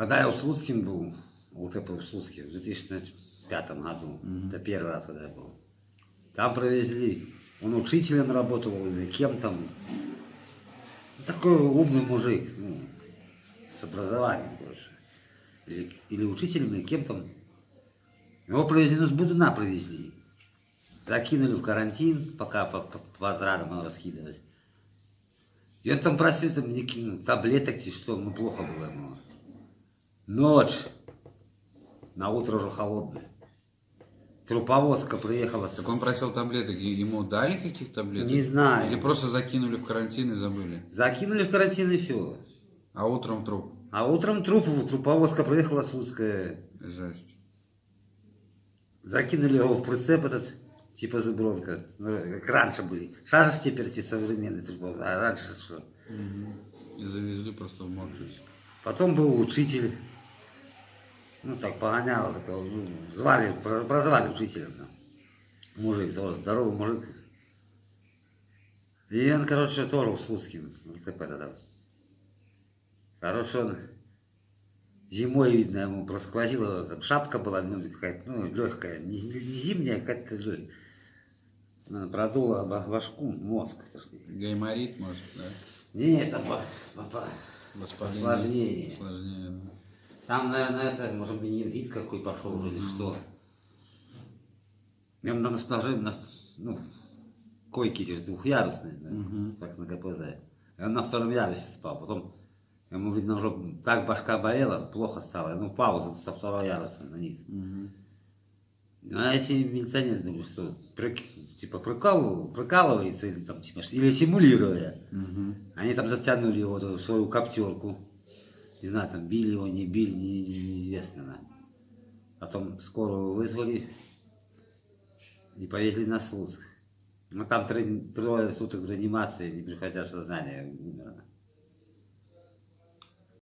Когда я у Слуцким был, ЛТП в Слуцке, в 2005 году, это первый раз, когда я был, там провезли, он учителем работал или кем там. Ну, Такой умный мужик, ну, с образованием, короче. Или, или учителем, или кем там. Его провезли, ну, с Будуна провезли. Закинули в карантин, пока по, по, по отрадам раскидывать. И он там просил там, таблеток, что, ну, плохо было ему. Ночь. На утро уже холодное. Труповозка приехала. с- Так он просил таблеток, ему дали каких таблеток? Не знаю. Или просто закинули в карантин и забыли? Закинули в карантин и все. А утром труп? А утром труп, труповозка приехала Слуцкая. Жесть. Закинули его в прицеп этот, типа зубродка. Ну, как раньше были. Сейчас же теперь эти современные труповозки. А раньше что? И завезли просто в морг. Потом был учитель. Ну, так погонял, такого, ну, звали, проз- прозвали учителем. там. Мужик, здоровый, мужик. И он, короче, тоже Слуцким, ЛТП тогда. Короче, он зимой, видно, ему просквозила, там шапка была, ну, какая-то, ну, легкая, не, не зимняя, а какая-то легкая. Она продула башку, мозг. Гайморит, может, да? Нет, там по, по- по- Воспаление. Осложнение. Осложнение, да. Там, наверное, это, может, менингит какой пошел уже или что. Я на, на, на, ну, койки эти же двухъярусные, да, Мгм. как на КПЗ. И он на втором ярусе спал. Потом ему, видно, уже так башка болела, плохо стало. Ну, пауза со второго яруса на низ. Мгм. А эти милиционеры думают, что типа прикалывал, прикалывается или там типа или симулируя. Мгм. Они там затянули его в свою коптерку. Не знаю, там били его, не били, не- не- неизвестно. Да. Потом скорую вызвали и повезли на Слуцк. Ну там три- трое суток в реанимации, не приходя в сознание, умер. она.